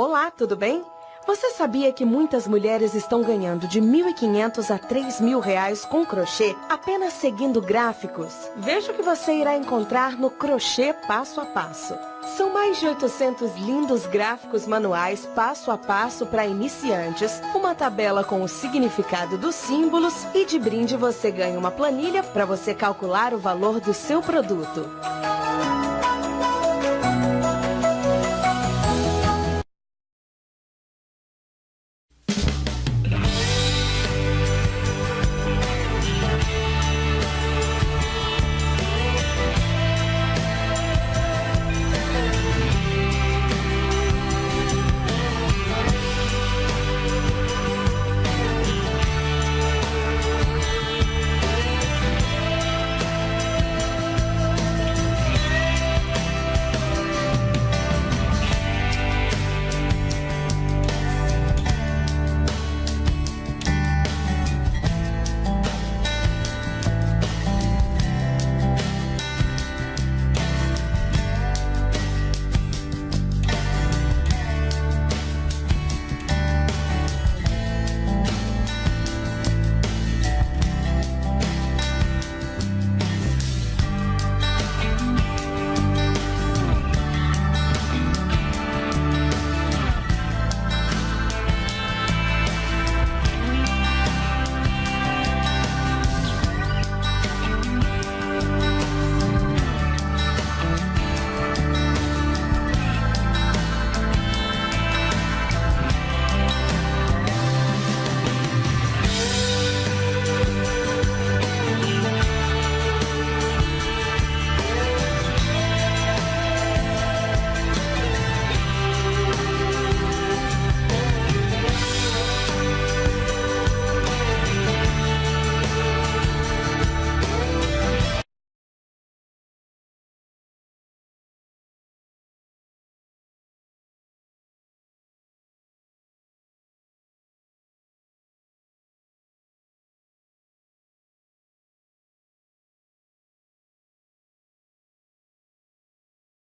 Olá, tudo bem? Você sabia que muitas mulheres estão ganhando de 1.500 a 3.000 reais com crochê apenas seguindo gráficos? Veja o que você irá encontrar no Crochê Passo a Passo. São mais de 800 lindos gráficos manuais passo a passo para iniciantes, uma tabela com o significado dos símbolos e de brinde você ganha uma planilha para você calcular o valor do seu produto.